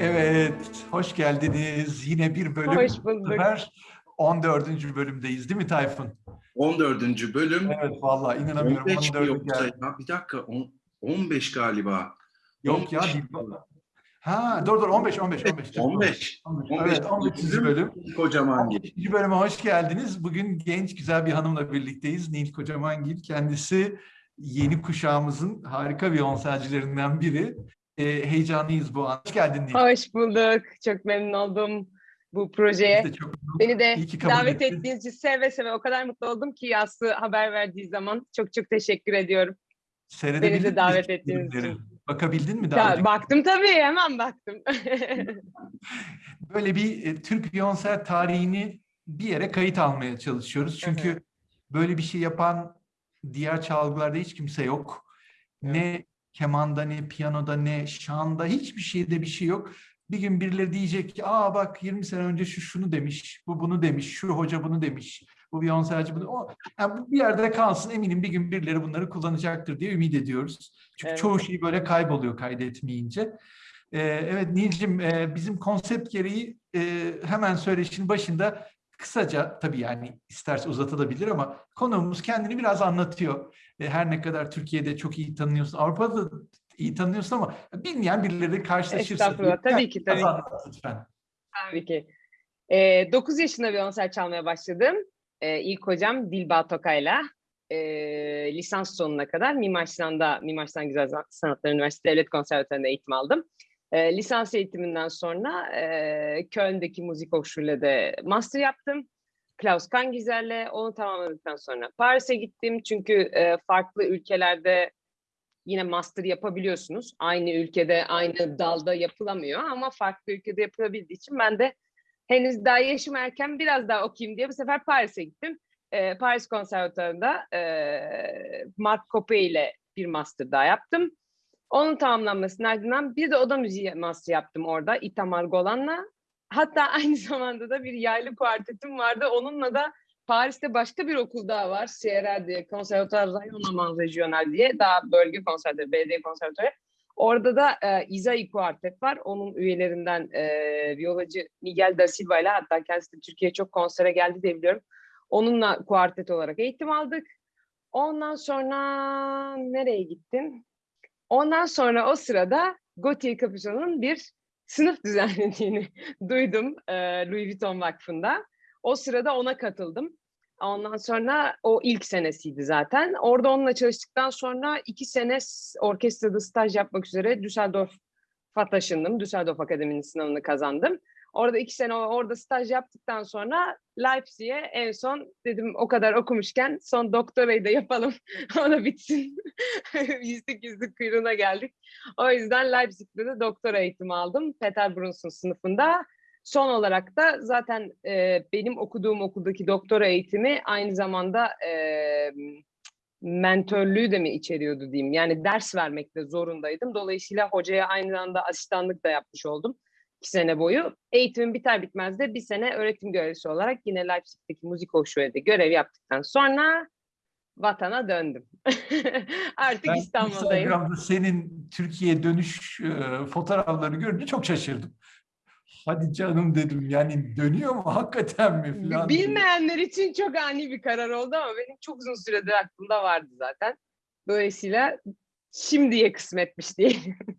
Evet, hoş geldiniz. Yine bir bölüm. Hoş bulduk. Bu sefer 14. bölümdeyiz değil mi Tayfun? 14. bölüm. Evet, vallahi inanamıyorum. 15 mi 14 yoksa geldi. ya? Bir dakika. on- 15 galiba. Yok ya. 15. değil. Ha, dur dur 15 15 15. 15. 15. Evet, 15. bölüm. Kocaman gibi. 15. bölüme hoş geldiniz. Bugün genç güzel bir hanımla birlikteyiz. Nil Kocamangil. Kendisi yeni kuşağımızın harika violonselcilerinden biri. Ee, heyecanlıyız bu an. Hoş geldin Nil. Hoş bulduk. Çok memnun oldum bu projeye. De çok Beni de davet ettin. ettiğiniz için seve seve o kadar mutlu oldum ki Aslı haber verdiği zaman. Çok çok teşekkür ediyorum. Beni de davet ettiğiniz için. Bakabildin mi daha Ya, önce? baktım tabii hemen baktım. böyle bir e, Türk Violonsel tarihini bir yere kayıt almaya çalışıyoruz. Çünkü böyle bir şey yapan diğer çalgılarda hiç kimse yok. Ne kemanda, ne piyanoda, ne şanda hiçbir şeyde bir şey yok. Bir gün birileri diyecek ki, aa bak 20 sene önce şu şunu demiş, bu bunu demiş, şu hoca bunu demiş, bu violonselci bunu. O, yani bu bir yerde kalsın eminim bir gün birileri bunları kullanacaktır diye ümit ediyoruz. Çünkü Evet. çoğu şey böyle kayboluyor kaydetmeyince. Ee, evet Nilcim e, bizim konsept gereği e, hemen söyleşinin başında kısaca tabii yani isterse uzatabilir ama konuğumuz kendini biraz anlatıyor. E, her ne kadar Türkiye'de çok iyi tanıyorsun, Avrupa'da da iyi tanıyorsun ama bilmeyen birileri karşılaşırsa. Estağfurullah, tabii ki, tabii ki. lütfen. Tabii ki. Ee, 9 yaşında violonsel çalmaya başladım. Ee, ilk hocam Dilba Tokay'la ee, lisans sonuna kadar Mimar Sinan'da Mimar Sinan Güzel Sanatlar Üniversitesi Devlet Konservatuvarı'nda eğitim aldım. Ee, lisans eğitiminden sonra ee, Köln'deki müzik hochschul'de master yaptım. Klaus Kangizer'le onu tamamladıktan sonra Paris'e gittim. Çünkü ee, farklı ülkelerde yine master yapabiliyorsunuz. Aynı ülkede, aynı dalda yapılamıyor ama farklı ülkede yapılabildiği için ben de henüz daha yaşım erken biraz daha okuyayım diye bu sefer Paris'e gittim. Ee, Paris Konservatuarı'nda ee, Mark Coppe ile bir master daha yaptım. Onun tamamlanmasının ardından bir de oda müziği master yaptım orada Itamar Golan'la. Hatta aynı zamanda da bir yaylı kuartetim vardı. Onunla da Paris'te başka bir okul daha var. CRR diye, Conservatoire Rayonnement Regional diye daha bölge konservatörü, belediye konservatörü. Orada da e, Izai Kuartet var. Onun üyelerinden e, viyolacı Miguel da Silva ile hatta kendisi de Türkiye'ye çok konsere geldi diye biliyorum. Onunla kuartet olarak eğitim aldık. Ondan sonra nereye gittim? Ondan sonra o sırada Gautier Capuçon'un bir sınıf düzenlediğini duydum e, Louis Vuitton Vakfı'nda. O sırada ona katıldım. Ondan sonra o ilk senesiydi zaten. Orada onunla çalıştıktan sonra iki sene orkestrada staj yapmak üzere Düsseldorf'a taşındım. Düsseldorf Akademi'nin sınavını kazandım. Orada iki sene orada staj yaptıktan sonra Leipzig'e en son dedim o kadar okumuşken son doktorayı da yapalım. o da bitsin. yüzlük yüzlük kuyruğuna geldik. O yüzden Leipzig'te de doktora eğitimi aldım. Peter Bruns'un sınıfında. Son olarak da zaten e, benim okuduğum okuldaki doktora eğitimi aynı zamanda e, mentörlüğü de mi içeriyordu diyeyim. Yani ders vermekte zorundaydım. Dolayısıyla hocaya aynı anda asistanlık da yapmış oldum. İki sene boyu. Eğitimim biter bitmez de bir sene öğretim görevlisi olarak yine Leipzig'teki müzik hoşluğu'da görev yaptıktan sonra vatana döndüm. Artık Ben İstanbul'dayım. Instagram'da senin Türkiye dönüş e, fotoğraflarını görünce çok şaşırdım. Hadi canım dedim yani dönüyor mu hakikaten mi falan. diye. Bilmeyenler için çok ani bir karar oldu ama benim çok uzun süredir aklımda vardı zaten. Dolayısıyla şimdiye kısmetmiş diyelim.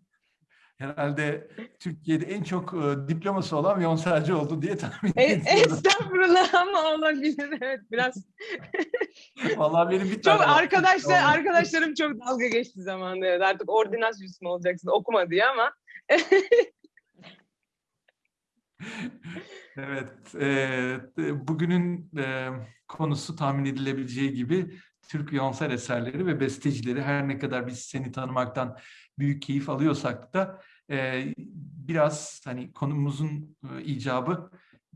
Herhalde Türkiye'de en çok e, diploması olan violonselci oldu diye tahmin E, ediyorum. estağfurullah ama olabilir evet biraz. Vallahi benim bir Çok tane var. arkadaşlar Vallahi. arkadaşlarım çok dalga geçti zamanında. Evet, artık ordinasyus mu olacaksın okuma diye ama Evet, e, bugünün e, konusu tahmin edilebileceği gibi Türk violonsel eserleri ve bestecileri her ne kadar biz seni tanımaktan büyük keyif alıyorsak da e, biraz hani konumuzun e, icabı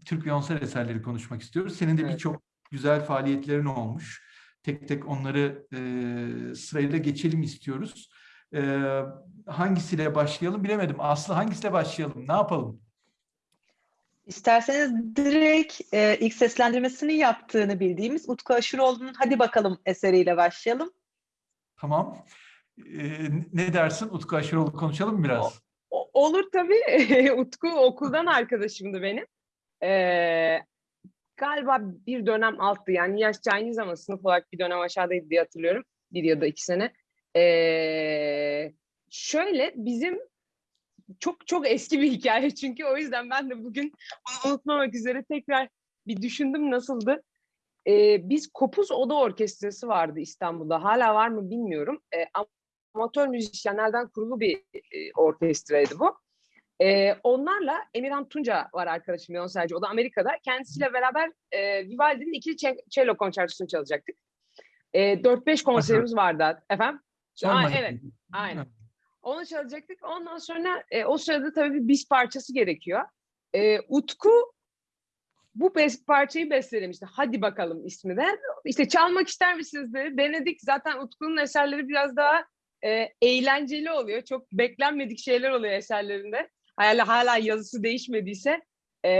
Türk violonsel eserleri konuşmak istiyoruz. Senin de Evet. birçok güzel faaliyetlerin olmuş. Tek tek onları e, sırayla geçelim istiyoruz. E, hangisiyle başlayalım bilemedim. Aslı hangisiyle başlayalım? Ne yapalım? İsterseniz direkt e, ilk seslendirmesini yaptığını bildiğimiz Utku Aşuroğlu'nun Hadi Bakalım eseriyle başlayalım. Tamam. Ee, ne dersin? Utku Aşıroğlu konuşalım biraz? O- Olur tabii. Utku okuldan arkadaşımdı benim. Ee, galiba bir dönem alttı. Yani yaşça aynı ama sınıf olarak bir dönem aşağıdaydı diye hatırlıyorum. Bir ya da iki sene. Ee, şöyle bizim çok çok eski bir hikaye çünkü o yüzden ben de bugün unutmamak üzere tekrar bir düşündüm nasıldı. Ee, biz Kopuz Oda Orkestrası vardı İstanbul'da. Hala var mı bilmiyorum. Ee, amatör müzisyenlerden kurulu bir e, orkestraydı bu. Ee, onlarla Emirhan Tunca var arkadaşım Yonselci. O da Amerika'da. Kendisiyle beraber e, Vivaldi'nin ikili cello konçertosunu çalacaktık. E, 4-5 konserimiz vardı. Efendim? Aa, evet, aynen. Onu çalacaktık. Ondan sonra e, o sırada tabii bir bis parçası gerekiyor. E, Utku bu bes parçayı bestelemişti. Hadi bakalım ismi de. İşte çalmak ister misiniz dedi. Denedik. Zaten Utku'nun eserleri biraz daha e, eğlenceli oluyor. Çok beklenmedik şeyler oluyor eserlerinde. Hala, hala yazısı değişmediyse. E,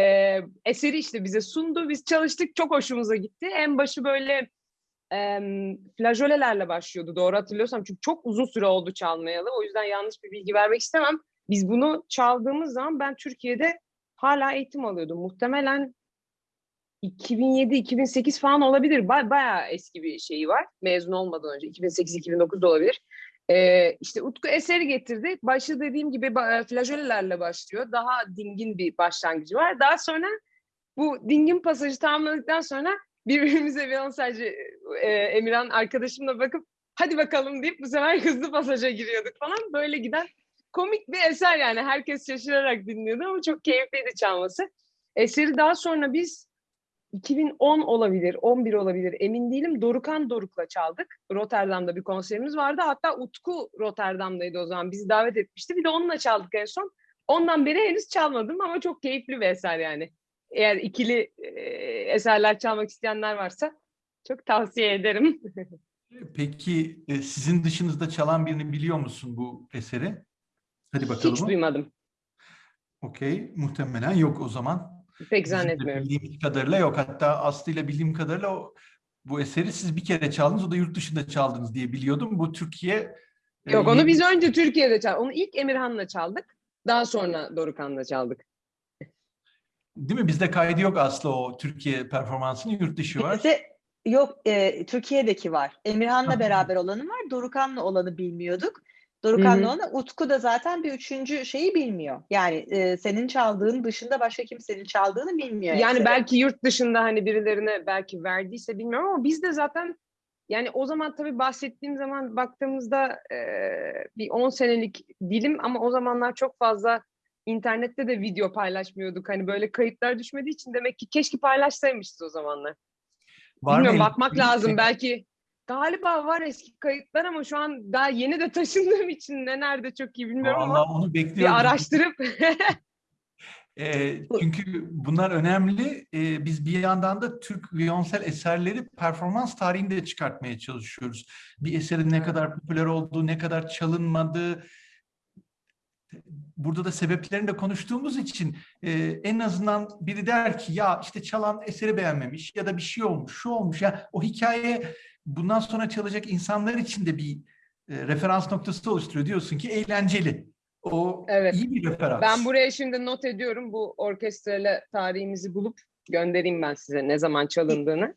eseri işte bize sundu. Biz çalıştık. Çok hoşumuza gitti. En başı böyle e, flajolelerle başlıyordu. Doğru hatırlıyorsam. Çünkü çok uzun süre oldu çalmayalı. O yüzden yanlış bir bilgi vermek istemem. Biz bunu çaldığımız zaman ben Türkiye'de hala eğitim alıyordum. Muhtemelen 2007-2008 falan olabilir. Ba- bayağı eski bir şeyi var. Mezun olmadan önce. 2008-2009 da olabilir. Ee, işte Utku eseri getirdi. Başı dediğim gibi ba- flajolelerle başlıyor. Daha dingin bir başlangıcı var. Daha sonra bu dingin pasajı tamamladıktan sonra birbirimize Beyoncé'ci e, Emirhan arkadaşımla bakıp hadi bakalım deyip bu sefer hızlı pasaja giriyorduk falan. Böyle giden komik bir eser yani. Herkes şaşırarak dinliyordu ama çok keyifliydi çalması. Eseri daha sonra biz 2010 olabilir, 11 olabilir emin değilim. Dorukan Doruk'la çaldık. Rotterdam'da bir konserimiz vardı. Hatta Utku Rotterdam'daydı o zaman. Bizi davet etmişti. Bir de onunla çaldık en son. Ondan beri henüz çalmadım ama çok keyifli bir eser yani. Eğer ikili eserler çalmak isteyenler varsa çok tavsiye ederim. Peki e, sizin dışınızda çalan birini biliyor musun bu eseri? Hadi bakalım. Hiç duymadım. Okey. Muhtemelen yok o zaman. Pek zannetmiyorum. Bildiğim kadarıyla yok. Hatta Aslı ile bildiğim kadarıyla o, bu eseri siz bir kere çaldınız. O da yurt dışında çaldınız diye biliyordum. Bu Türkiye e, Yok onu yeni- biz önce Türkiye'de çaldık. Onu ilk Emirhan'la çaldık. Daha sonra Dorukan'la çaldık. Değil mi? Bizde kaydı yok Aslı o Türkiye performansının yurt dışı var. Bizde yok e, Türkiye'deki var. Emirhan'la beraber olanı var. Dorukan'la olanı bilmiyorduk. Dorukan'la olanı Utku da zaten bir üçüncü şeyi bilmiyor. Yani e, senin çaldığın dışında başka kimsenin çaldığını bilmiyor. Yani eseri. belki yurt dışında hani birilerine belki verdiyse bilmiyorum ama biz de zaten yani o zaman tabii bahsettiğim zaman baktığımızda e, bir 10 senelik dilim ama o zamanlar çok fazla internette de video paylaşmıyorduk. Hani böyle kayıtlar düşmediği için demek ki keşke paylaşsaymışız o zamanlar. Var mı Bilmiyorum elinde bakmak bir lazım şey? belki. Galiba var eski kayıtlar ama şu an daha yeni de taşındığım için ne nerede çok iyi bilmiyorum ama Vallahi onu bekliyoruz. bir araştırıp E, çünkü bunlar önemli. E, biz bir yandan da Türk viyonsel eserleri performans tarihinde de çıkartmaya çalışıyoruz. Bir eserin ne Evet. kadar popüler olduğu, ne kadar çalınmadığı, burada da sebeplerini de konuştuğumuz için e, en azından biri der ki ya işte çalan eseri beğenmemiş ya da bir şey olmuş, şu olmuş. Ya o hikaye bundan sonra çalacak insanlar için de bir e, referans noktası oluşturuyor. Diyorsun ki eğlenceli. O Evet. iyi bir referans. Ben buraya şimdi not ediyorum bu orkestrayla tarihimizi bulup göndereyim ben size ne zaman çalındığını.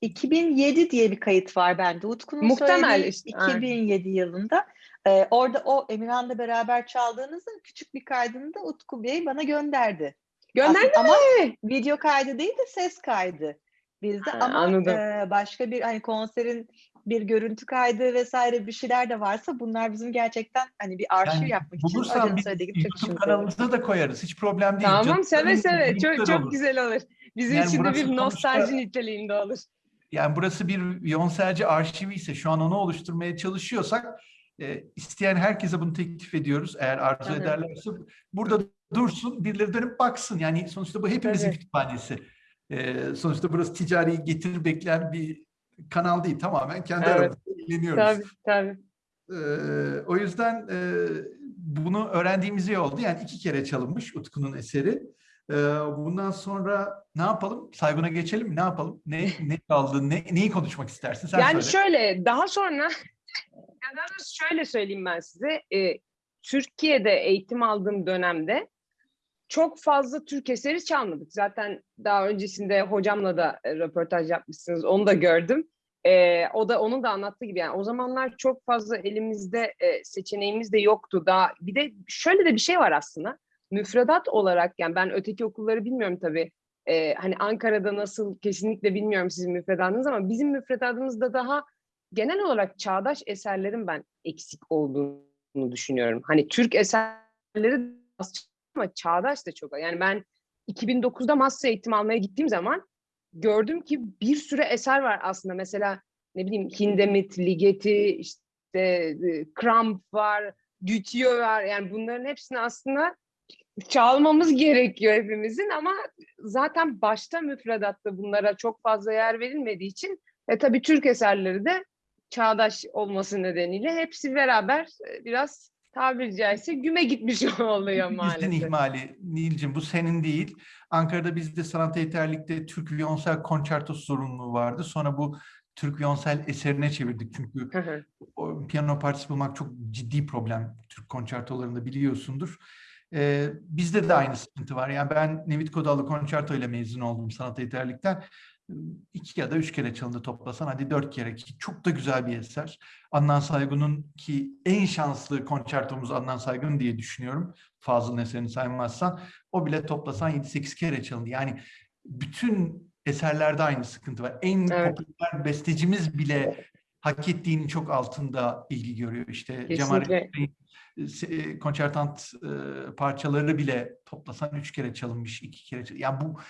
2007 diye bir kayıt var bende. Utku'nun Muhtemel söylediği işte, aynen. 2007 yılında. Ee, orada o Emirhan'la beraber çaldığınızda küçük bir kaydını da Utku Bey bana gönderdi. Gönder Aslında Ama video kaydı değil de ses kaydı bizde. Ha, Ama anladım. e, başka bir hani konserin bir görüntü kaydı vesaire bir şeyler de varsa bunlar bizim gerçekten hani bir arşiv Yani yapmak için bulursan hocam biz söylediği gibi çok kanalımıza da koyarız. Hiç problem değil. Tamam Canım, seve seve çok linkler çok olur. güzel olur. Bizim Yani için de bir sonuçta- nostalji niteliğinde olur. Yani burası bir Beyoncé'ci arşivi ise şu an onu oluşturmaya çalışıyorsak e, isteyen herkese bunu teklif ediyoruz. Eğer arzu Hı hı. ederlerse burada dursun, birileri dönüp baksın. Yani sonuçta bu hepimizin Tabii. kütüphanesi. E, sonuçta burası ticari getir bekleyen bir kanal değil. Tamamen kendi Evet. aramızda eğleniyoruz. Tabii tabii. Ee, o yüzden e, bunu öğrendiğimiz iyi oldu. Yani iki kere çalınmış Utku'nun eseri. Ee, bundan sonra ne yapalım? Saygun'a geçelim mi? Ne yapalım? Ne ne kaldı? Ne, neyi konuşmak istersin? Sen yani söyle. şöyle daha sonra Ya daha doğrusu şöyle söyleyeyim ben size. e, Türkiye'de eğitim aldığım dönemde çok fazla Türk eseri çalmadık. Zaten daha öncesinde hocamla da e, röportaj yapmışsınız. Onu da gördüm. E, o da onun da anlattığı gibi yani o zamanlar çok fazla elimizde e, seçeneğimiz de yoktu. Daha bir de şöyle de bir şey var aslında. Müfredat olarak yani ben öteki okulları bilmiyorum tabii. E, hani Ankara'da nasıl kesinlikle bilmiyorum sizin müfredatınız ama bizim müfredatımızda daha genel olarak çağdaş eserlerin ben eksik olduğunu düşünüyorum. Hani Türk eserleri az ama çağdaş da çok. Yani ben 2009'da master eğitim almaya gittiğim zaman gördüm ki bir sürü eser var aslında. Mesela ne bileyim Hindemith, Ligeti, işte e, Kramp var, Dutilleux var. Yani bunların hepsini aslında çalmamız gerekiyor hepimizin ama zaten başta müfredatta bunlara çok fazla yer verilmediği için e tabii Türk eserleri de çağdaş olması nedeniyle hepsi beraber e, biraz tabiri caizse güme gitmiş oluyor Bizden maalesef. ihmali Nilcim bu senin değil. Ankara'da bizde sanat eğiterlikte Türk Viyonsel Konçertosu sorumluluğu vardı. Sonra bu Türk Viyonsel eserine çevirdik. Çünkü Hı hı. o piyano partisi bulmak çok ciddi problem Türk konçertolarında biliyorsundur. Ee, bizde de aynı sıkıntı var. Yani ben Nevit Kodalı konçerto ile mezun oldum sanat eğiterlikten. İki ya da üç kere çalındı toplasan hadi dört kere ki çok da güzel bir eser. Adnan Saygun'un ki en şanslı konçertomuz Adnan Saygun diye düşünüyorum. Fazıl'ın eserini saymazsan. O bile toplasan 7-8 kere çalındı. Yani bütün eserlerde aynı sıkıntı var. En Evet. popüler bestecimiz bile hak ettiğinin çok altında ilgi görüyor. İşte Cemal Kesinlikle. Bey'in e, konçertant e, parçaları bile toplasan üç kere çalınmış, iki kere çalınmış. Yani bu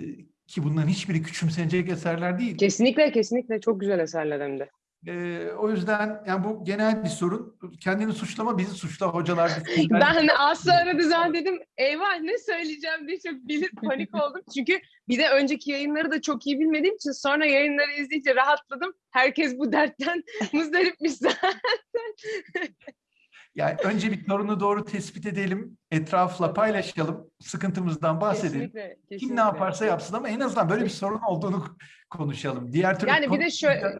e, ki bunların hiçbiri küçümsenecek eserler değil. Kesinlikle kesinlikle çok güzel eserler hem de. E, o yüzden yani bu genel bir sorun. Kendini suçlama, bizi suçla hocalar. bizden- Ben az sonra da zaten dedim eyvah ne söyleyeceğim diye çok bilir panik oldum. Çünkü bir de önceki yayınları da çok iyi bilmediğim için sonra yayınları izleyince rahatladım. Herkes bu dertten muzdaripmiş zaten. Yani önce bir sorunu doğru tespit edelim, etrafla paylaşalım, sıkıntımızdan bahsedelim. Kesinlikle, Kim ne kesinlikle. yaparsa yapsın ama en azından böyle bir sorun olduğunu konuşalım. Diğer türlü Yani bir de şöyle,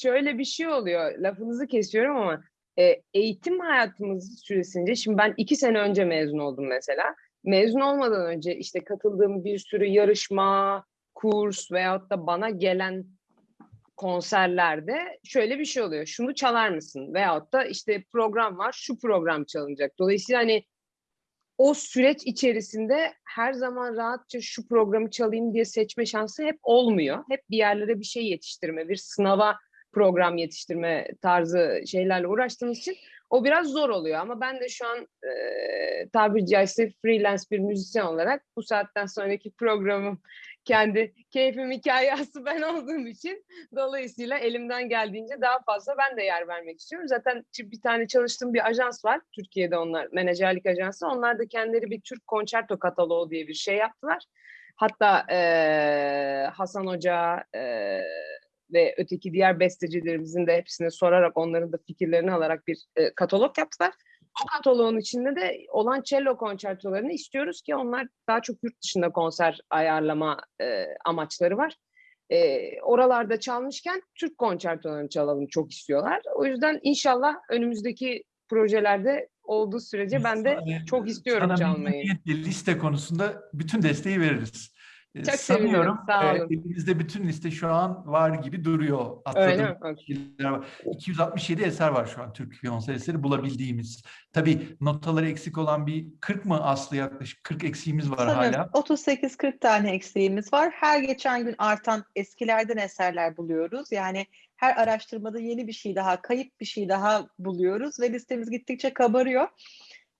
şöyle bir şey oluyor. Lafınızı kesiyorum ama e, eğitim hayatımız süresince şimdi ben iki sene önce mezun oldum mesela. Mezun olmadan önce işte katıldığım bir sürü yarışma, kurs veyahut da bana gelen konserlerde şöyle bir şey oluyor. Şunu çalar mısın? Veyahut da işte program var, şu program çalınacak. Dolayısıyla hani o süreç içerisinde her zaman rahatça şu programı çalayım diye seçme şansı hep olmuyor. Hep bir yerlere bir şey yetiştirme, bir sınava program yetiştirme tarzı şeylerle uğraştığımız için o biraz zor oluyor. Ama ben de şu an e, tabiri caizse freelance bir müzisyen olarak bu saatten sonraki programım kendi keyfim hikayesi ben olduğum için dolayısıyla elimden geldiğince daha fazla ben de yer vermek istiyorum. Zaten bir tane çalıştığım bir ajans var. Türkiye'de onlar menajerlik ajansı. Onlar da kendileri bir Türk konçerto kataloğu diye bir şey yaptılar. Hatta eee, Hasan Hoca eee, ve öteki diğer bestecilerimizin de hepsine sorarak onların da fikirlerini alarak bir e, katalog yaptılar. O kataloğun içinde de olan cello konçertolarını istiyoruz ki onlar daha çok yurt dışında konser ayarlama e, amaçları var. E, oralarda çalmışken Türk konçertolarını çalalım çok istiyorlar. O yüzden inşallah önümüzdeki projelerde olduğu sürece ben de çok istiyorum sana çalmayı. liste konusunda bütün desteği veririz. Ee, Çok Sanıyorum sağ e, olun. elimizde bütün liste şu an var gibi duruyor. Öyle mi? Atladığım şeyler var. 267 eser var şu an Türk Viyonsel eseri bulabildiğimiz. Tabii notaları eksik olan bir 40 mı Aslı yaklaşık 40 eksiğimiz var Sanıyorum hala. 38-40 tane eksiğimiz var. Her geçen gün artan eskilerden eserler buluyoruz. Yani her araştırmada yeni bir şey daha, kayıp bir şey daha buluyoruz ve listemiz gittikçe kabarıyor.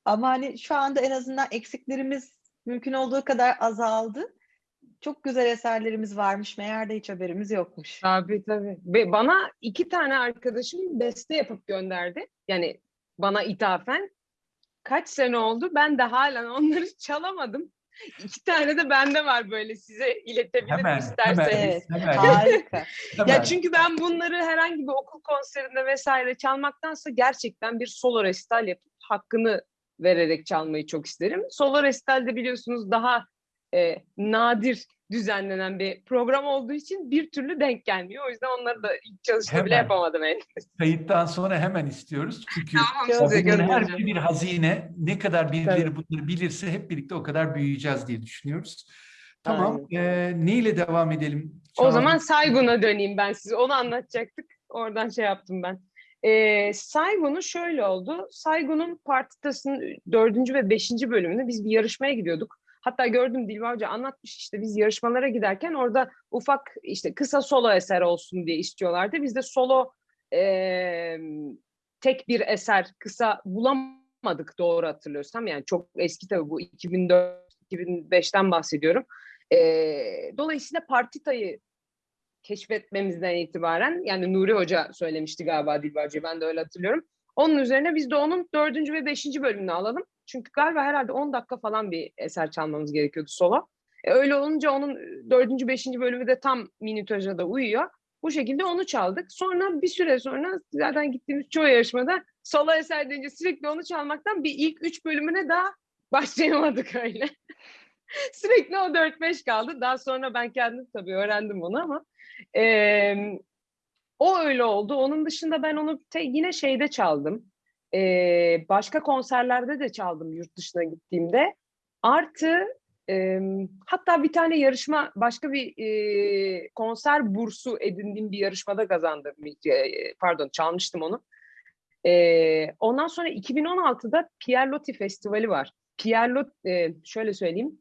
Ama hani şu anda en azından eksiklerimiz mümkün olduğu kadar azaldı. Çok güzel eserlerimiz varmış. Meğer de hiç haberimiz yokmuş. Tabii tabii. Ve bana iki tane arkadaşım beste yapıp gönderdi. Yani bana ithafen. Kaç sene oldu? Ben de halen onları çalamadım. İki tane de bende var böyle size iletebilirim Hemen, isterseniz. hemen, Evet. hemen, Harika. hemen. Ya çünkü ben bunları herhangi bir okul konserinde vesaire çalmaktansa gerçekten bir solo resital yapıp hakkını vererek çalmayı çok isterim. Solo resitalde biliyorsunuz daha e, nadir düzenlenen bir program olduğu için bir türlü denk gelmiyor. O yüzden onları da ilk çalışta bile Hemen. yapamadım henüz. Kayıttan sonra hemen istiyoruz. Çünkü Tamam her biri bir hazine. Ne kadar birileri Tabii. bunları bilirse hep birlikte o kadar büyüyeceğiz diye düşünüyoruz. Tamam. Ee, neyle devam edelim? O Çağla? zaman Saygun'a döneyim ben size. Onu anlatacaktık. Oradan şey yaptım ben. Ee, Saygun'u şöyle oldu. Saygun'un partitasının dördüncü ve beşinci bölümünde biz bir yarışmaya gidiyorduk. Hatta gördüm Dilba Hoca anlatmış işte biz yarışmalara giderken orada ufak işte kısa solo eser olsun diye istiyorlardı. Biz de solo eee, tek bir eser kısa bulamadık doğru hatırlıyorsam. Yani çok eski tabii bu 2004-2005'ten bahsediyorum. Eee, dolayısıyla partitayı keşfetmemizden itibaren yani Nuri Hoca söylemişti galiba Dilba Hoca ben de öyle hatırlıyorum. Onun üzerine biz de onun dördüncü ve beşinci bölümünü alalım. Çünkü galiba herhalde 10 dakika falan bir eser çalmamız gerekiyordu solo. E, öyle olunca onun dördüncü, beşinci bölümü de tam minütaja da uyuyor. Bu şekilde onu çaldık. Sonra bir süre sonra zaten gittiğimiz çoğu yarışmada solo eser deyince sürekli onu çalmaktan bir ilk üç bölümüne daha başlayamadık öyle. sürekli o 4-5 kaldı. Daha sonra ben kendim tabii öğrendim onu ama eee, o öyle oldu. Onun dışında ben onu te- yine şeyde çaldım. Eee, başka konserlerde de çaldım yurt dışına gittiğimde. Artı eee, hatta bir tane yarışma, başka bir eee, konser bursu edindiğim bir yarışmada kazandım. Eee, Pardon, çalmıştım onu. Eee, ondan sonra 2016'da Pierlotti Festivali var. Pierlotti, eee, şöyle söyleyeyim.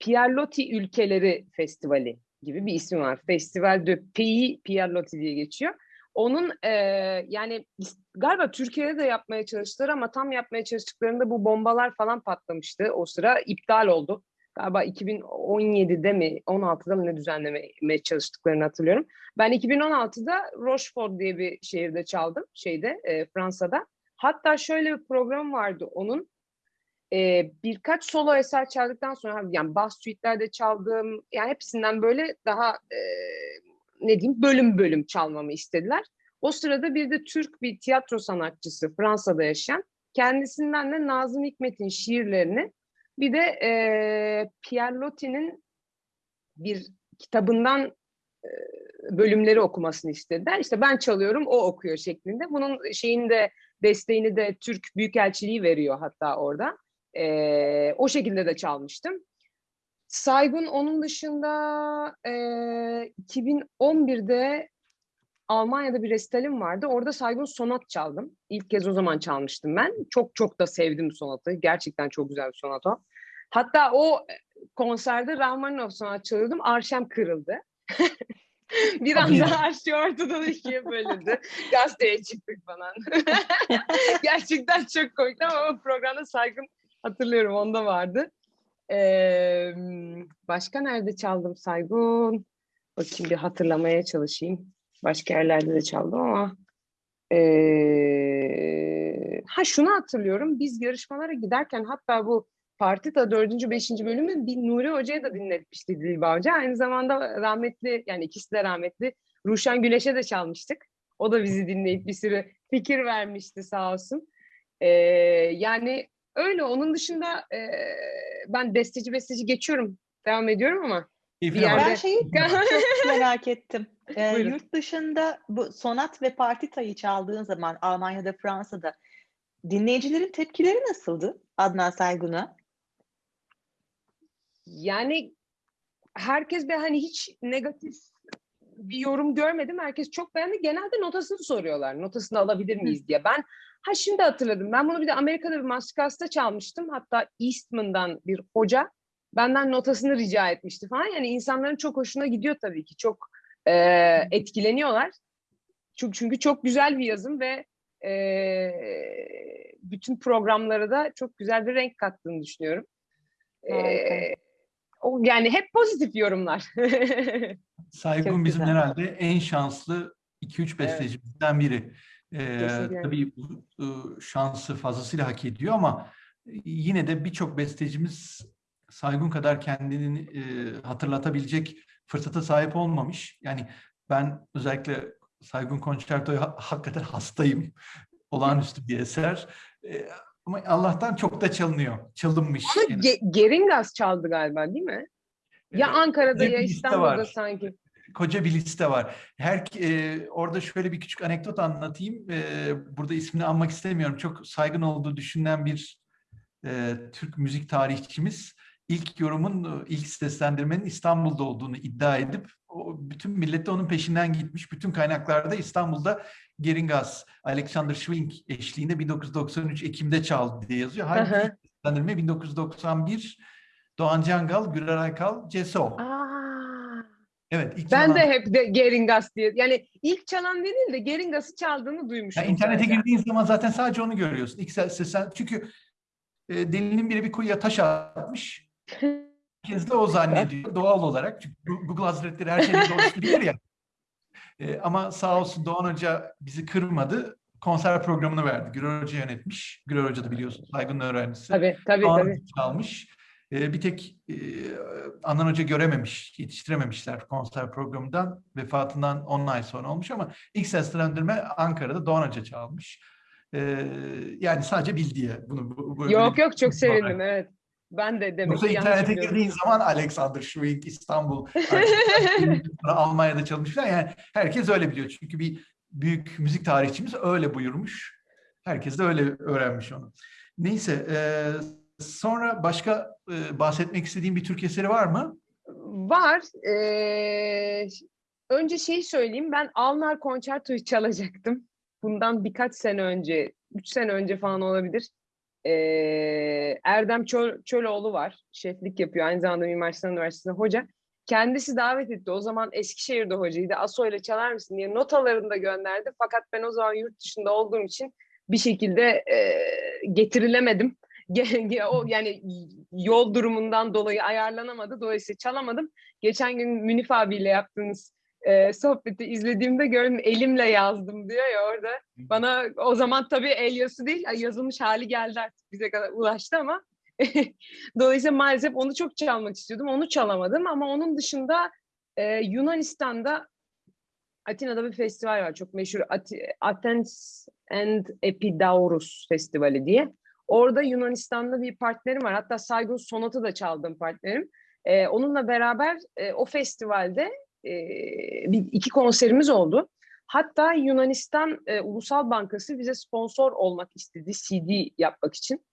Pierlotti Ülkeleri Festivali gibi bir ismi var. Festival de Pays Pierlotti diye geçiyor. Onun eee, yani galiba Türkiye'de de yapmaya çalıştılar ama tam yapmaya çalıştıklarında bu bombalar falan patlamıştı. O sıra iptal oldu. Galiba 2017'de mi 16'da mı ne düzenlemeye çalıştıklarını hatırlıyorum. Ben 2016'da Rochefort diye bir şehirde çaldım şeyde eee, Fransa'da. Hatta şöyle bir program vardı onun. Eee, birkaç solo eser çaldıktan sonra yani bas suite'lerde çaldım. Yani hepsinden böyle daha eee, ne diyeyim bölüm bölüm çalmamı istediler. O sırada bir de Türk bir tiyatro sanatçısı Fransa'da yaşayan kendisinden de Nazım Hikmet'in şiirlerini bir de eee Pierre Loti'nin bir kitabından eee, bölümleri okumasını istediler. İşte ben çalıyorum, o okuyor şeklinde. Bunun şeyini de desteğini de Türk Büyükelçiliği veriyor hatta orada. Eee, o şekilde de çalmıştım. Saygun onun dışında eee 2011'de Almanya'da bir resitalim vardı. Orada Saygun sonat çaldım. İlk kez o zaman çalmıştım ben. Çok çok da sevdim sonatı. Gerçekten çok güzel bir sonat o. Hatta o konserde Rahmaninov sonat çalıyordum. Arşem kırıldı. bir anda arşi ortadan ikiye bölündü. Gazeteye çıktık falan. Gerçekten çok komikti ama o programda Saygun hatırlıyorum onda vardı. Başka nerede çaldım Saygun? Bakayım bir hatırlamaya çalışayım. Başka yerlerde de çaldım ama ee, ha şunu hatırlıyorum. Biz yarışmalara giderken hatta bu Partita 4. 5. bölümü bir Nuri Hoca'ya da dinletmişti Dilba Hoca. Aynı zamanda rahmetli yani ikisi de rahmetli Ruşen Güleş'e de çalmıştık. O da bizi dinleyip bir sürü fikir vermişti sağ olsun. Ee, yani öyle onun dışında e, ben besteci besteci geçiyorum. Devam ediyorum ama Keyfine bir yerde- Ben şeyi çok merak ettim. Ee, Buyurun. yurt dışında bu sonat ve partitayı çaldığın zaman Almanya'da, Fransa'da dinleyicilerin tepkileri nasıldı Adnan Saygun'a? Yani herkes de hani hiç negatif bir yorum görmedim. Herkes çok beğendi. Genelde notasını soruyorlar. Notasını alabilir miyiz diye. Ben ha şimdi hatırladım. Ben bunu bir de Amerika'da bir masterclass'ta çalmıştım. Hatta Eastman'dan bir hoca benden notasını rica etmişti falan. Yani insanların çok hoşuna gidiyor tabii ki. Çok e, etkileniyorlar. Çünkü, çünkü çok güzel bir yazım ve e, bütün programlara da çok güzel bir renk kattığını düşünüyorum. E, o yani hep pozitif yorumlar. Saygun bizim herhalde en şanslı 2-3 bestecimizden biri. Kesinlikle. tabii bu e, şansı fazlasıyla hak ediyor ama yine de birçok bestecimiz Saygun kadar kendini e, hatırlatabilecek fırsata sahip olmamış. Yani ben özellikle Saygun Concerto'ya ha- hakikaten hastayım. Olağanüstü bir eser. E, ama Allah'tan çok da çalınıyor. Çalınmış. Ama yani. Ge- Geringas çaldı galiba değil mi? Ya e, Ankara'da ya İstanbul'da sanki. Koca bir liste var. Her e, orada şöyle bir küçük anekdot anlatayım. E, burada ismini anmak istemiyorum. Çok saygın olduğu düşünülen bir e, Türk müzik tarihçimiz ilk yorumun, e, ilk seslendirmenin İstanbul'da olduğunu iddia edip o, bütün millet de onun peşinden gitmiş. Bütün kaynaklarda İstanbul'da Geringas, Alexander Schwing eşliğinde 1993 Ekim'de çaldı diye yazıyor. Halbuki seslendirme 1991 Doğan Cangal, Güler Aykal, Ceso. Aa, Evet, ilk ben çalan- de hep de Geringas diye. Yani ilk çalan değil de Geringas'ı çaldığını duymuştum. Ya internete girdiğin zaman zaten sadece onu görüyorsun. İlk sesen, çünkü e, delinin biri bir kuyuya taş atmış. Herkes de o zannediyor doğal olarak. Çünkü Google Hazretleri her şeyi doğrusu ya. E, ama sağ olsun Doğan Hoca bizi kırmadı. Konser programını verdi. Gürer Hoca yönetmiş. Gürer Hoca da biliyorsun saygın öğrencisi. Tabii tabii Doğan tabii. Çalmış. E, bir tek e, Hoca görememiş, yetiştirememişler konser programından. Vefatından 10 ay sonra olmuş ama ilk seslendirme Ankara'da Doğan Hoca çalmış. E, yani sadece bil diye bunu. Bu, bu- Yok yok çok sevindim evet. Ben de demek Yoksa ki internete girdiğin zaman Alexander Schwing, İstanbul, Almanya'da çalışmışlar. Yani herkes öyle biliyor. Çünkü bir büyük müzik tarihçimiz öyle buyurmuş. Herkes de öyle öğrenmiş onu. Neyse, e, sonra başka e, bahsetmek istediğim bir Türk eseri var mı? Var. Ee, önce şey söyleyeyim. Ben Alnar Concerto'yu çalacaktım. Bundan birkaç sene önce, üç sene önce falan olabilir. Ee, Erdem Çöl, Çöloğlu var. Şeflik yapıyor. Aynı zamanda Mimar Sinan Üniversitesi'nde hoca. Kendisi davet etti. O zaman Eskişehir'de hocaydı. Aso çalar mısın diye notalarını da gönderdi. Fakat ben o zaman yurt dışında olduğum için bir şekilde e, getirilemedim. O yani yol durumundan dolayı ayarlanamadı. Dolayısıyla çalamadım. Geçen gün Münif abiyle yaptığınız e, sohbeti izlediğimde gördüm elimle yazdım diyor ya orada. Bana o zaman tabii el yazısı değil yazılmış hali geldi artık bize kadar ulaştı ama dolayısıyla maalesef onu çok çalmak istiyordum. Onu çalamadım ama onun dışında e, Yunanistan'da Atina'da bir festival var çok meşhur Ati- Athens and Epidaurus Festivali diye. Orada Yunanistan'da bir partnerim var. Hatta Saygun Sonat'ı da çaldığım partnerim. Ee, onunla beraber e, o festivalde e, bir, iki konserimiz oldu. Hatta Yunanistan e, Ulusal Bankası bize sponsor olmak istedi CD yapmak için.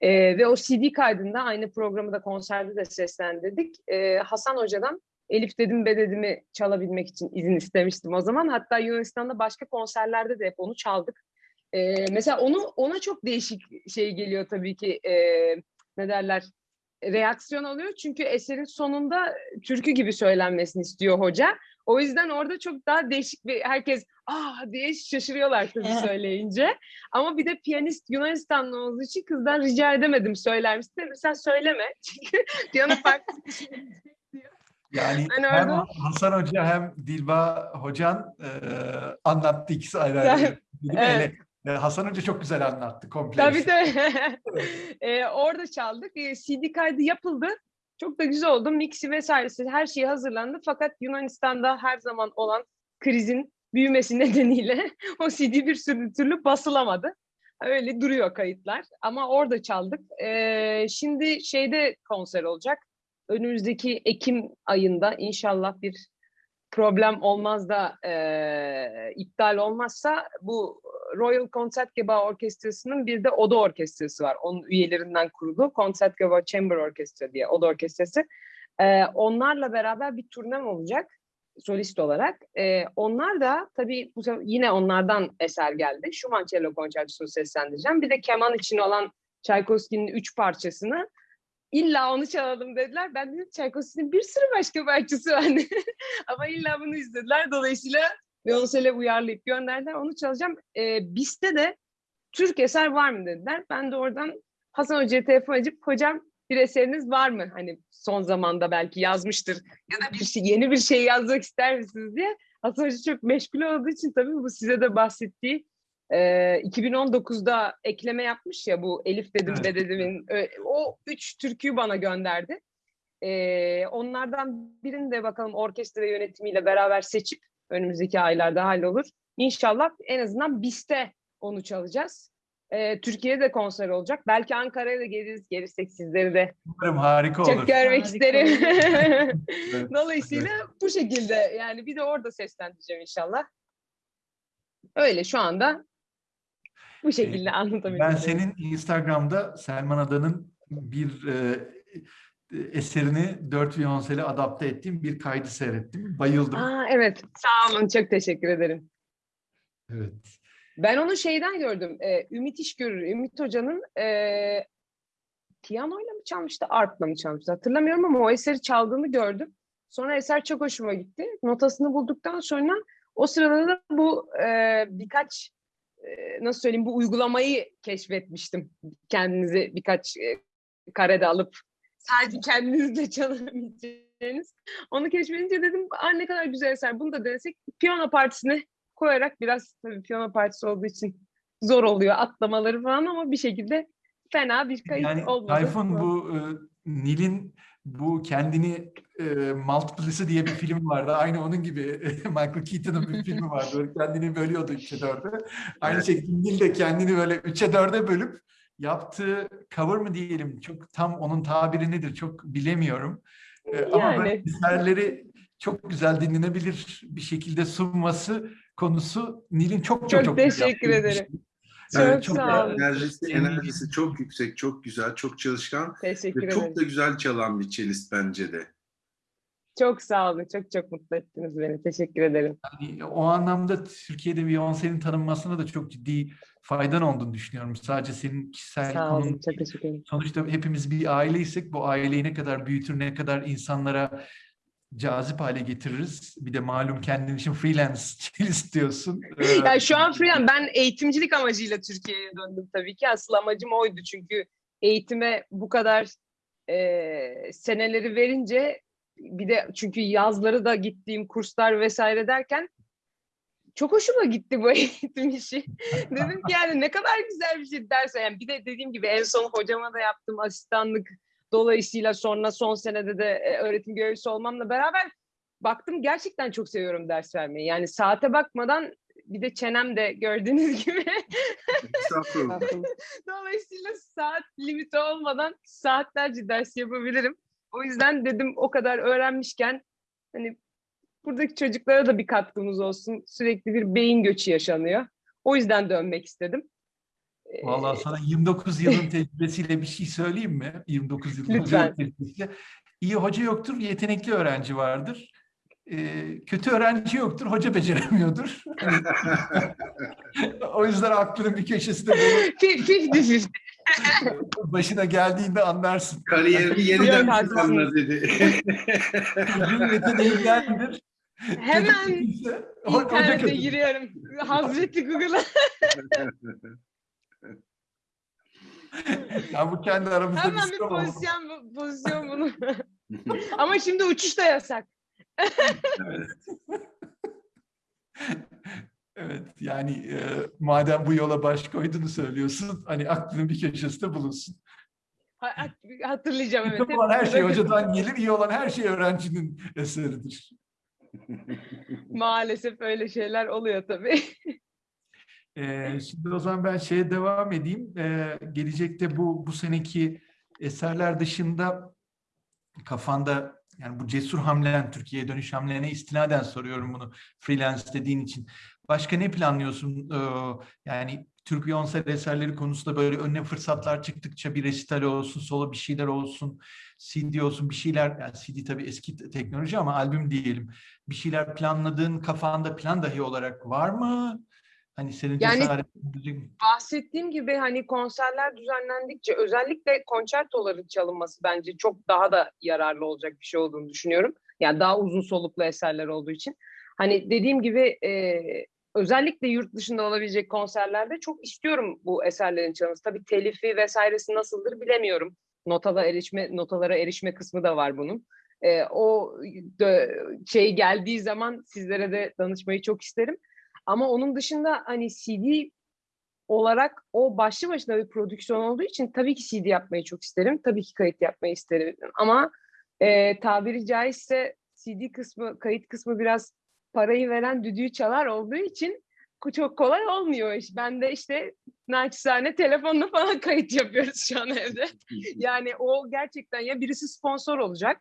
E, ve o CD kaydında aynı programı da konserde de seslendirdik. E, Hasan Hoca'dan Elif dedim be çalabilmek için izin istemiştim o zaman. Hatta Yunanistan'da başka konserlerde de hep onu çaldık. Ee, mesela onu ona çok değişik şey geliyor tabii ki e, ne derler reaksiyon alıyor çünkü eserin sonunda türkü gibi söylenmesini istiyor hoca. O yüzden orada çok daha değişik bir herkes ah diye şaşırıyorlar tabii söyleyince. Ama bir de piyanist Yunanistanlı olduğu için kızdan rica edemedim söyler misin? Dedim, Sen söyleme çünkü piyano farklı şey. Yani Ben hem orada- Hasan Hoca hem Dilba Hocan e, anlattı ikisi ayrı ayrı. Evet. E, Hasan Hoca çok güzel anlattı komple. Tabii tabii. Ee, orada çaldık. Ee, CD kaydı yapıldı. Çok da güzel oldu. Mixi vesairesi her şey hazırlandı. Fakat Yunanistan'da her zaman olan krizin büyümesi nedeniyle o CD bir sürü türlü basılamadı. Öyle duruyor kayıtlar. Ama orada çaldık. Ee, şimdi şeyde konser olacak. Önümüzdeki Ekim ayında inşallah bir problem olmaz da e, iptal olmazsa bu Royal Concertgebouw Orkestrası'nın bir de Oda Orkestrası var. Onun üyelerinden kurulu Concertgebouw Chamber Orkestra diye Oda Orkestrası. E, onlarla beraber bir turnem olacak solist olarak. E, onlar da tabii bu yine onlardan eser geldi. Schumann Cello Konçertosunu seslendireceğim. Bir de keman için olan Tchaikovsky'nin üç parçasını illa onu çalalım dediler. Ben dedim Tchaikovsky'nin bir sürü başka parçası var. Ama illa bunu istediler. Dolayısıyla Violoncel'e uyarlayıp gönderdiler. Onu çalacağım. Ee, BIS'te de Türk eser var mı dediler. Ben de oradan Hasan Hoca'ya telefon edip hocam bir eseriniz var mı? Hani son zamanda belki yazmıştır ya da bir şey, yeni bir şey yazmak ister misiniz diye. Hasan Hoca çok meşgul olduğu için tabii bu size de bahsettiği e, 2019'da ekleme yapmış ya bu Elif dedim Evet. be dedimin o üç türküyü bana gönderdi. E, onlardan birini de bakalım orkestra yönetimiyle beraber seçip önümüzdeki aylarda hallolur. İnşallah en azından BIS'te onu çalacağız. Ee, Türkiye'de konser olacak. Belki Ankara'ya da geliriz. Gelirsek sizleri de Umarım harika çok olur. görmek Harika isterim. Evet, Dolayısıyla bu şekilde yani bir de orada seslendireceğim inşallah. Öyle şu anda bu şekilde anlatabilirim. Ben senin Instagram'da Selman Adan'ın bir e, eserini dört viyonsele adapte ettiğim bir kaydı seyrettim. Bayıldım. Aa, evet sağ olun çok teşekkür ederim. Evet. Ben onu şeyden gördüm. e, Ümit İşgörür, Ümit Hoca'nın e, piyanoyla mı çalmıştı, arpla mı çalmıştı hatırlamıyorum ama o eseri çaldığını gördüm. Sonra eser çok hoşuma gitti. Notasını bulduktan sonra o sırada da bu e, birkaç e, nasıl söyleyeyim bu uygulamayı keşfetmiştim. Kendinizi birkaç e, karede alıp sadece kendinizle çalabileceğiniz. Onu keşfedince dedim Aa, ne kadar güzel eser bunu da denesek. Piyano partisine koyarak biraz tabii piyano partisi olduğu için zor oluyor atlamaları falan ama bir şekilde fena bir kayıt Yani olmadı. Tayfun bu e, Nil'in bu kendini e, multiplicity diye bir film vardı. Aynı onun gibi Michael Keaton'ın bir filmi vardı. Böyle kendini bölüyordu üçe dörde. Aynı şekilde Nil de kendini böyle üçe dörde bölüp yaptığı cover mı diyelim çok tam onun tabiri nedir çok bilemiyorum. E, Ama böyle Yani. eserleri çok güzel dinlenebilir bir şekilde sunması konusu Nil'in çok çok Çok teşekkür ederim. şey. Çok Evet, çok sağ olun. Enerjisi, enerjisi çok yüksek, çok güzel, çok çalışkan Teşekkür ve ederim. çok da güzel çalan bir cellist bence de. Çok sağ olun. Çok çok mutlu ettiniz beni. Teşekkür ederim. Yani o anlamda Türkiye'de Beyoncé'nin tanınmasına da çok ciddi faydan olduğunu düşünüyorum. Sadece senin kişisel Sağ konun olun. Çok teşekkür ederim. Sonuçta hepimiz bir aileysek bu aileyi ne kadar büyütür, ne kadar insanlara cazip hale getiririz. Bir de malum kendin için freelance istiyorsun. Yani şu an freelance. Ben eğitimcilik amacıyla Türkiye'ye döndüm tabii ki. Asıl amacım oydu çünkü eğitime bu kadar e, seneleri verince bir de çünkü yazları da gittiğim kurslar vesaire derken çok hoşuma gitti bu eğitim işi. Dedim ki yani ne kadar güzel bir şey derse. Yani bir de dediğim gibi en son hocama da yaptım asistanlık. Dolayısıyla sonra son senede de e, öğretim görevlisi olmamla beraber baktım gerçekten çok seviyorum ders vermeyi. Yani saate bakmadan bir de çenem de gördüğünüz gibi. Dolayısıyla saat limiti olmadan saatlerce ders yapabilirim. O yüzden dedim o kadar öğrenmişken hani buradaki çocuklara da bir katkımız olsun. Sürekli bir beyin göçü yaşanıyor. O yüzden dönmek istedim. Ee, Vallahi sana 29 yılın tecrübesiyle bir şey söyleyeyim mi? 29 yılın tecrübesiyle. İyi hoca yoktur, yetenekli öğrenci vardır. Ee, kötü öğrenci yoktur, hoca beceremiyordur. o yüzden aklının bir köşesinde bunu başına geldiğinde anlarsın. Kariyerini yeniden planla dedi. Çocuğun yeteneğindendir. Hemen internete giriyorum. Hazreti Google'a. Ya bu kendi aramızda Hemen bir pozisyon, bu- pozisyon bunu. Ama şimdi uçuş da yasak. Evet. Evet yani e, madem bu yola baş koyduğunu söylüyorsun hani aklının bir köşesinde bulunsun. Ha- ha- Hatırlayacağım evet. Kötü olan her şey hocadan gelir, iyi olan her şey öğrencinin eseridir. Maalesef öyle şeyler oluyor tabii. Ee, şimdi o zaman ben şeye devam edeyim. Ee, gelecekte bu bu seneki eserler dışında kafanda yani bu cesur hamlen, Türkiye'ye dönüş hamlene istinaden soruyorum bunu freelance dediğin için. Başka ne planlıyorsun? Ee, yani Türk Beyoncé eserleri konusunda böyle önüne fırsatlar çıktıkça bir resital olsun, solo bir şeyler olsun, CD olsun bir şeyler. Yani CD tabii eski te- teknoloji ama albüm diyelim. Bir şeyler planladığın kafanda plan dahi olarak var mı? Hani senin Yani- Bahsettiğim gibi hani konserler düzenlendikçe özellikle konçertoların çalınması bence çok daha da yararlı olacak bir şey olduğunu düşünüyorum. Yani daha uzun soluklu eserler olduğu için. Hani dediğim gibi e, özellikle yurt dışında olabilecek konserlerde çok istiyorum bu eserlerin çalınması. Tabii telifi vesairesi nasıldır bilemiyorum. Notalara erişme notalara erişme kısmı da var bunun. E, o dö- şey geldiği zaman sizlere de danışmayı çok isterim. Ama onun dışında hani CD olarak o başlı başına bir prodüksiyon olduğu için tabii ki CD yapmayı çok isterim. Tabii ki kayıt yapmayı isterim. Ama e, tabiri caizse CD kısmı, kayıt kısmı biraz parayı veren düdüğü çalar olduğu için çok kolay olmuyor iş. Ben de işte naçizane telefonla falan kayıt yapıyoruz şu an evde. Yani o gerçekten ya birisi sponsor olacak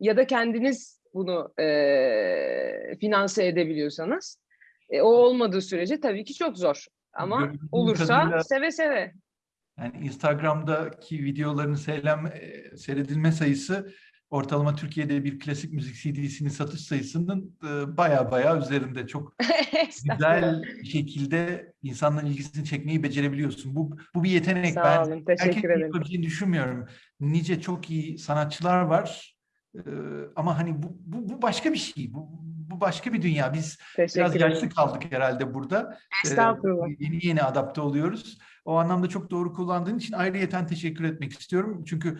ya da kendiniz bunu eee finanse edebiliyorsanız. E, o olmadığı sürece tabii ki çok zor. Ama Gördüğüm olursa kadarıyla- seve seve. Yani Instagram'daki videoların seylem, e, seyredilme sayısı ortalama Türkiye'de bir klasik müzik CD'sinin satış sayısının e, baya baya üzerinde. Çok güzel şekilde insanların ilgisini çekmeyi becerebiliyorsun. Bu, bu bir yetenek. Sağ ben olun. Teşekkür herkesin ederim. yapabileceğini düşünmüyorum. Nice çok iyi sanatçılar var. E, ama hani bu, bu, bu başka bir şey. Bu başka bir dünya. Biz Teşekkür biraz ederim. yaşlı kaldık herhalde burada. Ee, Estağfurullah. yeni yeni adapte oluyoruz. O anlamda çok doğru kullandığın için ayrıyeten teşekkür etmek istiyorum. Çünkü.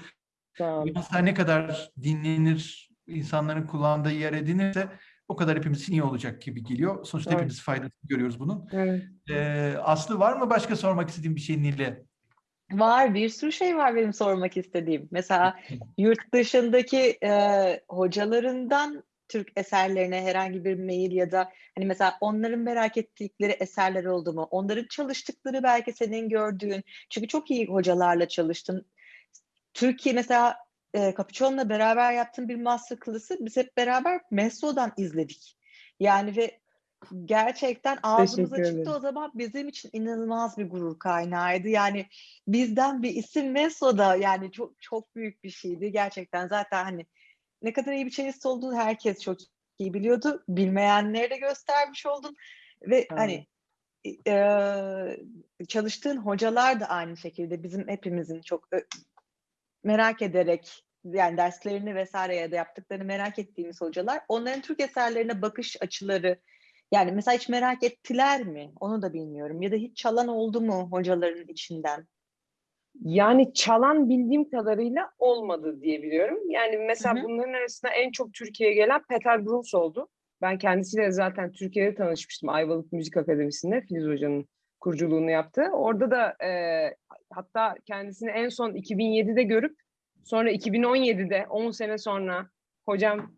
Beyoncé ne kadar dinlenir, insanların kullandığı yer edinirse o kadar hepimiz için iyi olacak gibi geliyor. Sonuçta Evet. hepimiz faydasını görüyoruz bunun. Evet. Ee, Aslı var mı başka sormak istediğin bir şey Nil'e? Var bir sürü şey var benim sormak istediğim. Mesela yurt dışındaki e, hocalarından Türk eserlerine herhangi bir mail ya da hani mesela onların merak ettikleri eserler oldu mu? Onların çalıştıkları belki senin gördüğün. Çünkü çok iyi hocalarla çalıştın. Türkiye mesela e, Capuchon'la beraber yaptığın bir master class'ı biz hep beraber Messo'dan izledik. Yani ve gerçekten ağzımız Teşekkür açıktı ederim. o zaman bizim için inanılmaz bir gurur kaynağıydı. Yani bizden bir isim Messo'da yani çok çok büyük bir şeydi gerçekten. Zaten hani ne kadar iyi bir cellist olduğunu herkes çok iyi biliyordu. Bilmeyenlere de göstermiş oldun ve Sağ hani eee, çalıştığın hocalar da aynı şekilde bizim hepimizin çok ö- merak ederek yani derslerini vesaire ya da yaptıklarını merak ettiğimiz hocalar onların Türk eserlerine bakış açıları yani mesela hiç merak ettiler mi? Onu da bilmiyorum. Ya da hiç çalan oldu mu hocaların içinden? Yani çalan bildiğim kadarıyla olmadı diye biliyorum. Yani mesela Hı hı. bunların arasında en çok Türkiye'ye gelen Peter Bruns oldu. Ben kendisiyle zaten Türkiye'de tanışmıştım Ayvalık Müzik Akademisi'nde Filiz Hoca'nın kuruculuğunu yaptı. Orada da e, hatta kendisini en son 2007'de görüp sonra 2017'de 10 sene sonra hocam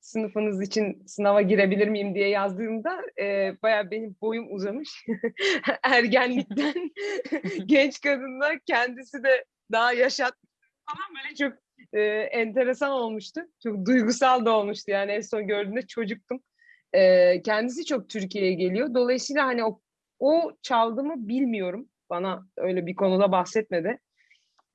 sınıfınız için sınava girebilir miyim diye yazdığımda e, bayağı benim boyum uzamış. Ergenlikten genç kadınlar kendisi de daha yaşat falan böyle çok e, enteresan olmuştu. Çok duygusal da olmuştu yani en son gördüğümde çocuktum. E, kendisi çok Türkiye'ye geliyor. Dolayısıyla hani o, o çaldı mı bilmiyorum. Bana öyle bir konuda bahsetmedi.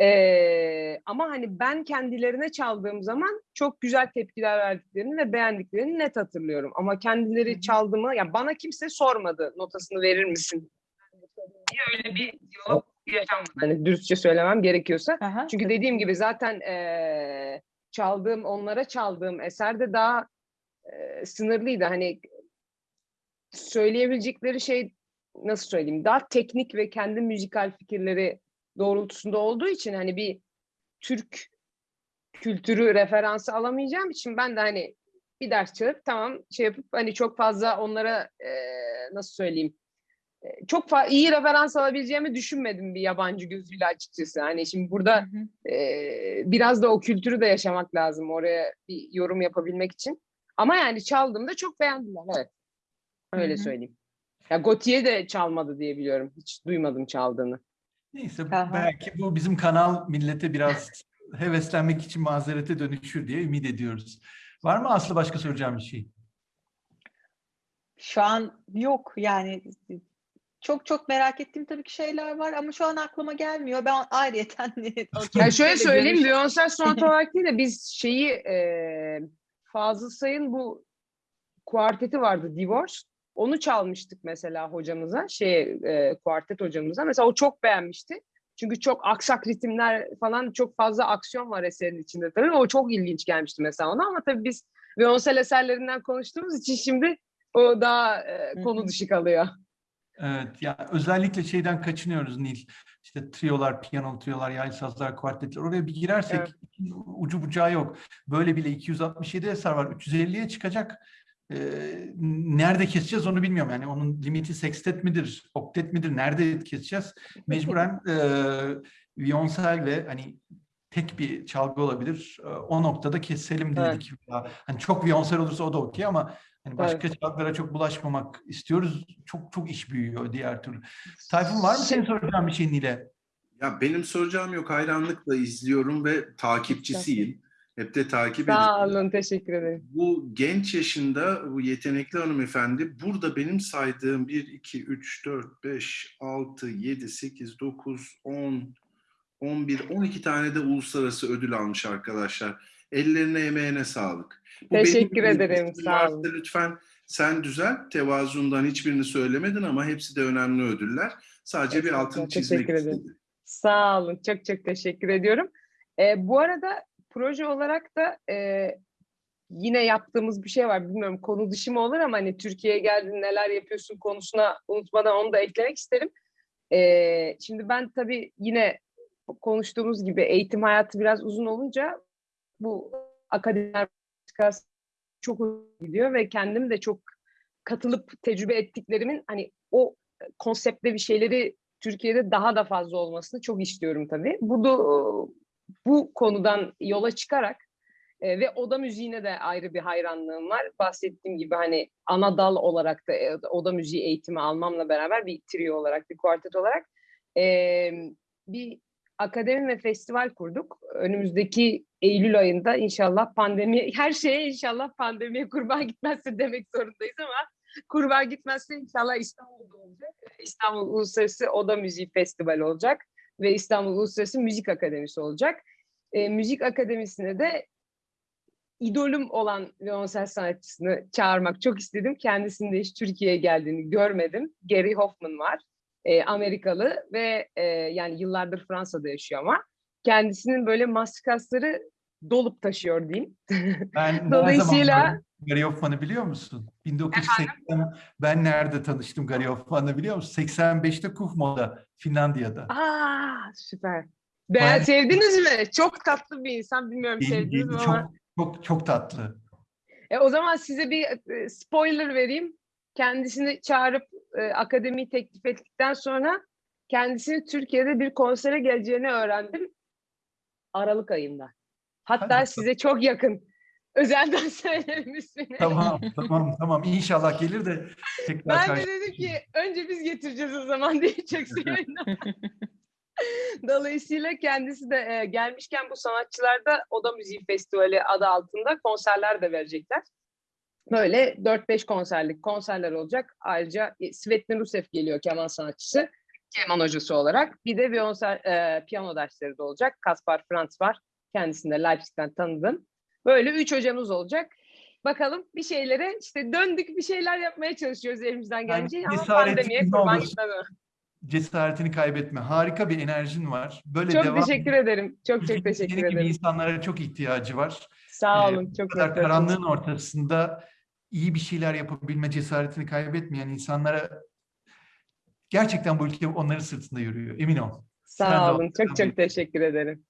E, ama hani ben kendilerine çaldığım zaman çok güzel tepkiler verdiklerini ve beğendiklerini net hatırlıyorum. Ama kendileri Hı hı. çaldı mı, ya bana kimse sormadı notasını verir misin? diye öyle bir diyalog yaşanmadı. Hani dürüstçe söylemem gerekiyorsa. Aha, Çünkü tabii. dediğim gibi zaten eee, çaldığım, onlara çaldığım eser de daha eee, sınırlıydı. Hani söyleyebilecekleri şey nasıl söyleyeyim? Daha teknik ve kendi müzikal fikirleri doğrultusunda olduğu için hani bir Türk kültürü referansı alamayacağım için ben de hani bir ders çalıp tamam şey yapıp hani çok fazla onlara eee, nasıl söyleyeyim e, çok iyi referans alabileceğimi düşünmedim bir yabancı gözüyle açıkçası. Hani şimdi burada Hı hı. e, biraz da o kültürü de yaşamak lazım oraya bir yorum yapabilmek için. Ama yani çaldığımda çok beğendiler. Evet. Öyle Hı hı. söyleyeyim. Ya Gautier de çalmadı diye biliyorum. Hiç duymadım çaldığını. Neyse Aha. belki bu bizim kanal millete biraz heveslenmek için mazerete dönüşür diye ümit ediyoruz. Var mı Aslı başka soracağım bir şey? Şu an yok yani çok çok merak ettiğim tabii ki şeyler var ama şu an aklıma gelmiyor. Ben ayrıyeten Yani şöyle söyleyeyim Beyoncé sonat olarak değil de biz şeyi e, Fazıl Say'ın bu kuarteti vardı Divorce. Onu çalmıştık mesela hocamıza, şey e, kuartet hocamıza. Mesela o çok beğenmişti. Çünkü çok aksak ritimler falan çok fazla aksiyon var eserin içinde tabii. O çok ilginç gelmişti mesela ona ama tabii biz Beyoncé eserlerinden konuştuğumuz için şimdi o daha e, konu dışı kalıyor. Evet, ya özellikle şeyden kaçınıyoruz Nil. İşte triyolar, piyano triyolar, yaylı sazlar, kuartetler. Oraya bir girersek Evet. ucu bucağı yok. Böyle bile 267 eser var. 350'ye çıkacak. Ee, nerede keseceğiz onu bilmiyorum. Yani onun limiti sextet midir, oktet midir? Nerede keseceğiz? Mecburen e, viyonsel ve hani tek bir çalgı olabilir. E, O noktada keselim Evet. dedik. Hani çok viyonsel olursa o da okey ama Hani başka çalgılara çok bulaşmamak istiyoruz. Çok çok iş büyüyor diğer türlü. Tayfun var mı senin soracağın bir şeyin Nil'e? Ya benim soracağım yok. Hayranlıkla izliyorum ve takipçisiyim. Hep de takip Sağ ediyorum. olun, teşekkür ederim. Bu genç yaşında bu yetenekli hanımefendi burada benim saydığım 1, 2, 3, 4, 5, 6, 7, 8, 9, 10, 11, 12 tane de uluslararası ödül almış arkadaşlar. Ellerine emeğine sağlık. Bu Teşekkür ederim, sağ olun. Lütfen sen düzelt. Tevazundan hiçbirini söylemedin ama hepsi de önemli ödüller. Sadece bir Estağfurullah, altını çizmek teşekkür ederim. istedim. Sağ olun, çok çok teşekkür ediyorum. Ee, bu arada proje olarak da e, yine yaptığımız bir şey var. Bilmiyorum konu dışı mı olur ama hani Türkiye'ye geldin neler yapıyorsun konusuna unutmadan onu da eklemek isterim. Ee, şimdi ben tabii yine konuştuğumuz gibi eğitim hayatı biraz uzun olunca bu akademiler çok gidiyor ve kendim de çok katılıp tecrübe ettiklerimin hani o konseptte bir şeyleri Türkiye'de daha da fazla olmasını çok istiyorum tabii. Bu da bu konudan yola çıkarak e, ve oda müziğine de ayrı bir hayranlığım var. Bahsettiğim gibi hani ana dal olarak da e, oda müziği eğitimi almamla beraber bir trio olarak, bir kuartet olarak e, bir akademi ve festival kurduk. Önümüzdeki Eylül ayında inşallah pandemi, her şeye inşallah pandemiye kurban gitmezse demek zorundayız ama kurban gitmezse inşallah İstanbul'da olacak. İstanbul Uluslararası Oda Müziği Festivali olacak ve İstanbul Uluslararası Müzik Akademisi olacak. E, müzik Akademisi'ne de idolüm olan violonsel sanatçısını çağırmak çok istedim. Kendisinin de hiç Türkiye'ye geldiğini görmedim. Gary Hoffman var. E, Amerikalı ve e, yani yıllardır Fransa'da yaşıyor ama kendisinin böyle maskasları dolup taşıyor diyeyim. Ben Dolayısıyla- Gary Hoffman'ı biliyor musun? 1980 ben nerede tanıştım Gary Hoffman'ı biliyor musun? 85'te Kufmo'da Finlandiya'da. Aa süper. Be Bayağı- sevdiniz mi? Çok tatlı bir insan. Bilmiyorum Değil- sevdiniz değil, mi çok, ama. çok çok tatlı. E, o zaman size bir e, spoiler vereyim. Kendisini çağırıp e, akademiyi teklif ettikten sonra kendisini Türkiye'de bir konsere geleceğini öğrendim. Aralık ayında. Hatta bakalım. size çok yakın. Özelden söylerim ismini. Tamam tamam tamam İnşallah gelir de tekrar Ben de dedim ki önce biz getireceğiz o zaman diye çok sevindim. Dolayısıyla kendisi de e, gelmişken bu sanatçılarda Oda Müziği Festivali adı altında konserler de verecekler. Böyle 4-5 konserlik konserler olacak. Ayrıca e, Svetlin Rusev geliyor keman sanatçısı. Keman hocası olarak. Bir de violonsel, e, piyano dersleri de olacak. Kaspar Frantz var. Kendisini de Leipzig'ten tanıdım. Böyle üç hocamız olacak. Bakalım bir şeylere işte döndük bir şeyler yapmaya çalışıyoruz elimizden gelince ama cesaretli pandemiye kurban olur. gitmeden. Cesaretini kaybetme. Harika bir enerjin var. Böyle Çok devam. teşekkür ederim. Çok çok teşekkür senin gibi ederim. insanlara çok ihtiyacı var. Sağ Ee, olun. Bu Çok kadar karanlığın ortasında iyi bir şeyler yapabilme cesaretini kaybetmeyen insanlara gerçekten bu ülke onların sırtında yürüyor. Emin ol. Sen Sağ ol. olun. Çok çok teşekkür ederim.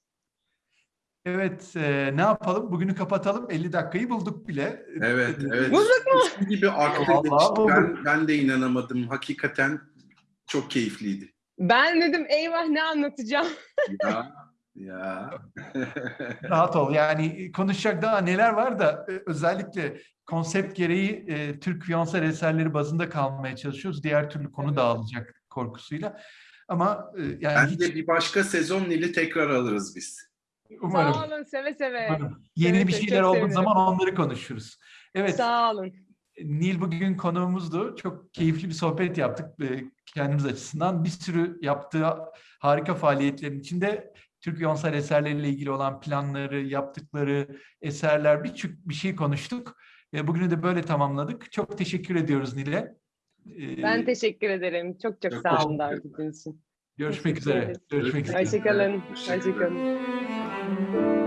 Evet, e, ne yapalım? Bugünü kapatalım. 50 dakikayı bulduk bile. Evet, evet. Bulduk gibi aktı Vallahi geçti. bulduk. Ben, ben de inanamadım. Hakikaten çok keyifliydi. Ben dedim eyvah ne anlatacağım. Ya, ya. Rahat ol. Yani konuşacak daha neler var da e, özellikle konsept gereği e, Türk Violonsel eserleri bazında kalmaya çalışıyoruz. Diğer türlü konu dağılacak korkusuyla. Ama e, yani hiç Bence bir başka sezon Nil'i tekrar alırız biz. Umarım. Sağ olun. Seve seve. umarım. Yeni Evet, bir şeyler olduğu zaman onları konuşuruz. Evet. Sağ olun. Nil bugün konuğumuzdu. Çok keyifli bir sohbet yaptık e, kendimiz açısından. Bir sürü yaptığı harika faaliyetlerin içinde Türk Violonsel eserleriyle ilgili olan planları, yaptıkları eserler birçok bir şey konuştuk. E, Bugünü de böyle tamamladık. Çok teşekkür ediyoruz Nil'e. E, Ben teşekkür ederim. Çok çok Çok sağ olun teşekkür davet ederim. ettiğiniz için. Görüşmek üzere. Görüşmek üzere. Hoşçakalın. Hoşçakalın.